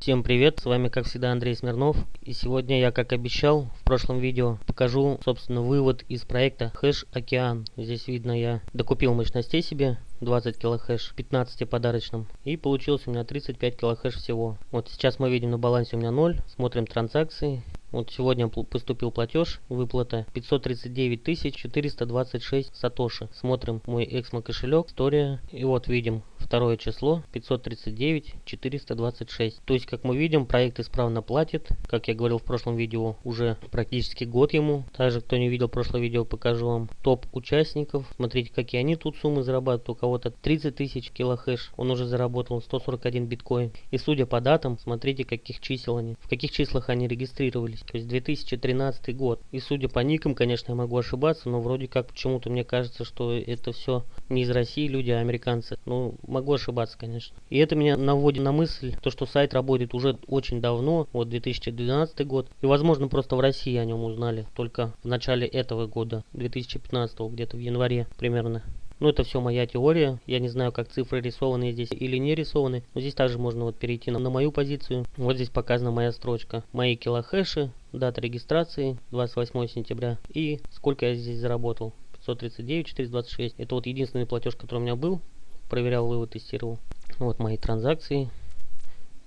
Всем привет, с вами как всегда Андрей Смирнов. И сегодня я, как обещал в прошлом видео, покажу, собственно, вывод из проекта Хэш Океан. Здесь видно, я докупил мощностей себе, 20 килохэш, 15 подарочным. И получилось у меня 35 килохэш всего. Вот сейчас мы видим на балансе у меня 0, смотрим транзакции. Вот сегодня поступил платеж, выплата 539 426 сатоши. Смотрим мой эксмо кошелек, история. И вот видим второе число 539 426. То есть, как мы видим, проект исправно платит. Как я говорил в прошлом видео, уже практически год ему. Также, кто не видел прошлое видео, покажу вам топ участников. Смотрите, какие они тут суммы зарабатывают. У кого-то 30 тысяч килохэш. Он уже заработал 141 биткоин. И судя по датам, смотрите, каких чисел они. В каких числах они регистрировались то есть 2013 год. И судя по никам, конечно, я могу ошибаться, но вроде как почему-то мне кажется, что это все не из России люди, а американцы. Ну, могу ошибаться, конечно. И это меня наводит на мысль, то, что сайт работает уже очень давно, вот 2012 год. И, возможно, просто в России о нем узнали только в начале этого года, 2015, где-то в январе примерно. Ну, это все моя теория. Я не знаю, как цифры рисованы здесь или не рисованы. Но здесь также можно вот перейти на, на мою позицию. Вот здесь показана моя строчка. Мои килохэши, дата регистрации 28 сентября и сколько я здесь заработал. 539 426. Это вот единственный платеж, который у меня был. Проверял вывод, тестировал. Вот мои транзакции.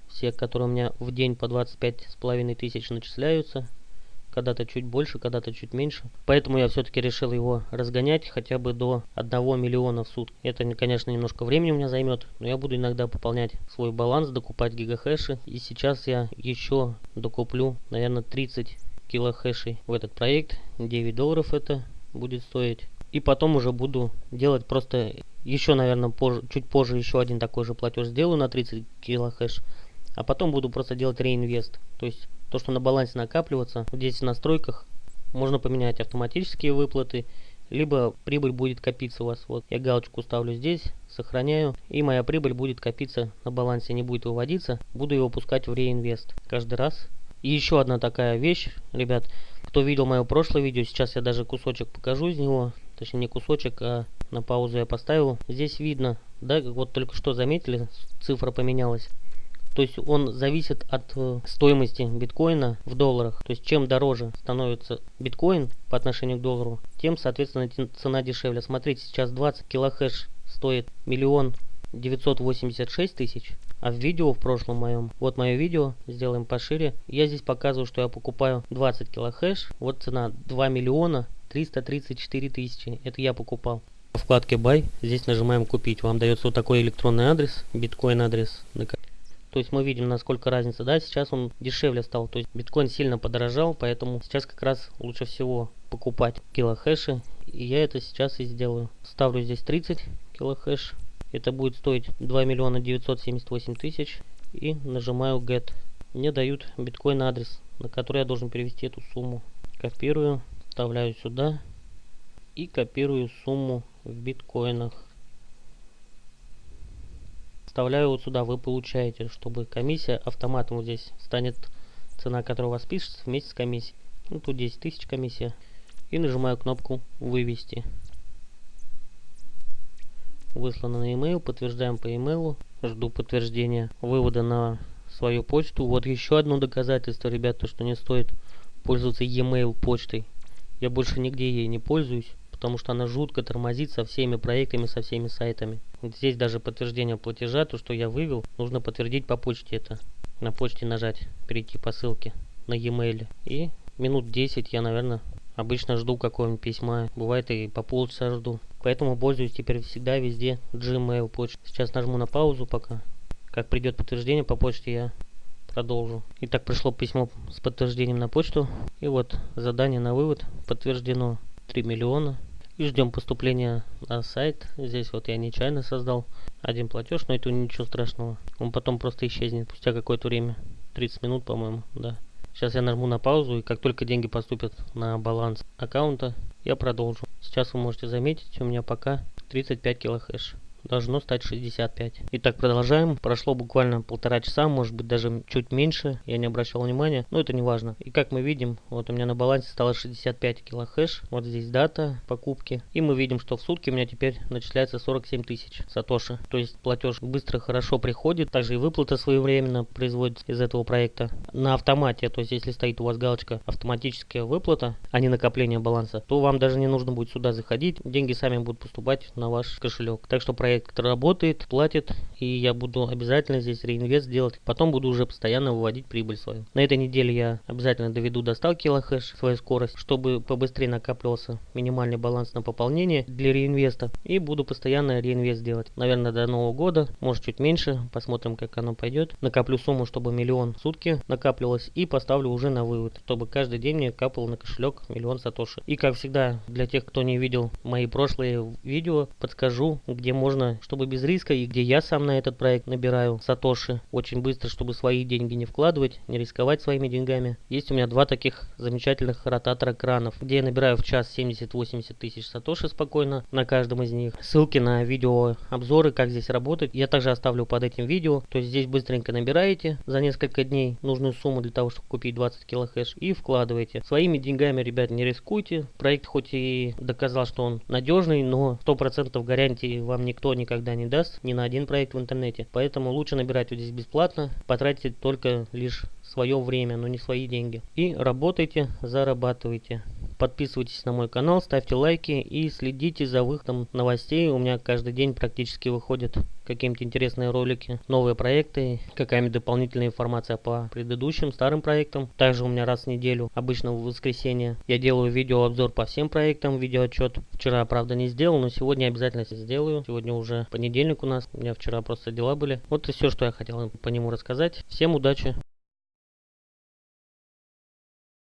Все, которые у меня в день по 25 с половиной тысяч начисляются когда-то чуть больше, когда-то чуть меньше. Поэтому я все-таки решил его разгонять хотя бы до 1 миллиона в сутки. Это, конечно, немножко времени у меня займет, но я буду иногда пополнять свой баланс, докупать гигахэши. И сейчас я еще докуплю, наверное, 30 килохэшей в этот проект. 9 долларов это будет стоить. И потом уже буду делать просто еще, наверное, позже, чуть позже еще один такой же платеж сделаю на 30 килохэш. А потом буду просто делать реинвест. То есть то, что на балансе накапливаться. Здесь в настройках можно поменять автоматические выплаты, либо прибыль будет копиться у вас. Вот я галочку ставлю здесь, сохраняю, и моя прибыль будет копиться на балансе, не будет выводиться. Буду его пускать в реинвест каждый раз. И еще одна такая вещь, ребят, кто видел мое прошлое видео, сейчас я даже кусочек покажу из него. Точнее не кусочек, а на паузу я поставил. Здесь видно, да, вот только что заметили, цифра поменялась. То есть он зависит от э, стоимости биткоина в долларах. То есть чем дороже становится биткоин по отношению к доллару, тем, соответственно, цена дешевле. Смотрите, сейчас 20 килохэш стоит миллион 986 тысяч. А в видео в прошлом моем, вот мое видео, сделаем пошире, я здесь показываю, что я покупаю 20 килохэш. Вот цена 2 миллиона 334 тысячи. Это я покупал. В вкладке Buy здесь нажимаем купить. Вам дается вот такой электронный адрес, биткоин адрес, то есть мы видим, насколько разница. Да, сейчас он дешевле стал. То есть биткоин сильно подорожал, поэтому сейчас как раз лучше всего покупать килохэши. И я это сейчас и сделаю. Ставлю здесь 30 килохэш. Это будет стоить 2 миллиона 978 тысяч. И нажимаю Get. Мне дают биткоин адрес, на который я должен перевести эту сумму. Копирую, вставляю сюда и копирую сумму в биткоинах вставляю вот сюда, вы получаете, чтобы комиссия автоматом вот здесь станет цена, которая у вас пишется вместе с комиссией. Ну, тут 10 тысяч комиссия. И нажимаю кнопку «Вывести». Выслано на e-mail, подтверждаем по e-mail. Жду подтверждения вывода на свою почту. Вот еще одно доказательство, ребята, что не стоит пользоваться e-mail почтой. Я больше нигде ей не пользуюсь потому что она жутко тормозит со всеми проектами, со всеми сайтами. Здесь даже подтверждение платежа, то, что я вывел, нужно подтвердить по почте это. На почте нажать, перейти по ссылке на e-mail. И минут 10 я, наверное, обычно жду какого-нибудь письма. Бывает и по полчаса жду. Поэтому пользуюсь теперь всегда везде Gmail почтой. Сейчас нажму на паузу пока. Как придет подтверждение по почте, я продолжу. Итак, пришло письмо с подтверждением на почту. И вот задание на вывод подтверждено 3 миллиона и ждем поступления на сайт. Здесь вот я нечаянно создал один платеж, но это ничего страшного. Он потом просто исчезнет спустя какое-то время. 30 минут, по-моему, да. Сейчас я нажму на паузу, и как только деньги поступят на баланс аккаунта, я продолжу. Сейчас вы можете заметить, у меня пока 35 килохэш. Должно стать 65. Итак, продолжаем. Прошло буквально полтора часа, может быть даже чуть меньше, я не обращал внимания, но это не важно. И как мы видим, вот у меня на балансе стало 65 килохэш, вот здесь дата покупки. И мы видим, что в сутки у меня теперь начисляется 47 тысяч сатоши. То есть платеж быстро, хорошо приходит, также и выплата своевременно производится из этого проекта. На автомате, то есть если стоит у вас галочка автоматическая выплата, а не накопление баланса, то вам даже не нужно будет сюда заходить, деньги сами будут поступать на ваш кошелек. Так что проект работает, платит, и я буду обязательно здесь реинвест делать. Потом буду уже постоянно выводить прибыль свою. На этой неделе я обязательно доведу до 100 килохэш свою скорость, чтобы побыстрее накапливался минимальный баланс на пополнение для реинвеста. И буду постоянно реинвест делать. Наверное, до Нового года, может чуть меньше, посмотрим как оно пойдет. Накоплю сумму, чтобы миллион в сутки накапливалось и поставлю уже на вывод, чтобы каждый день мне капал на кошелек миллион сатоши. И как всегда, для тех, кто не видел мои прошлые видео, подскажу, где можно, чтобы без риска и где я сам на этот проект набираю сатоши очень быстро, чтобы свои деньги не вкладывать, не рисковать своими деньгами. Есть у меня два таких замечательных ротатора кранов, где я набираю в час 70-80 тысяч сатоши спокойно на каждом из них. Ссылки на видео обзоры, как здесь работать, я также оставлю под этим видео. То есть здесь быстренько набираете за несколько дней нужную сумму для того, чтобы купить 20 килохэш и вкладываете. Своими деньгами, ребят, не рискуйте. Проект хоть и доказал, что он надежный, но 100% гарантии вам никто никогда не даст, ни на один проект в интернете. Поэтому лучше набирать вот здесь бесплатно, потратите только лишь свое время, но не свои деньги. И работайте, зарабатывайте. Подписывайтесь на мой канал, ставьте лайки и следите за выходом новостей. У меня каждый день практически выходят какие-нибудь интересные ролики, новые проекты, какая-нибудь дополнительная информация по предыдущим старым проектам. Также у меня раз в неделю, обычно в воскресенье, я делаю видеообзор по всем проектам, видеоотчет. Вчера, правда, не сделал, но сегодня обязательно сделаю. Сегодня уже понедельник у нас, у меня вчера просто дела были. Вот и все, что я хотел по нему рассказать. Всем удачи!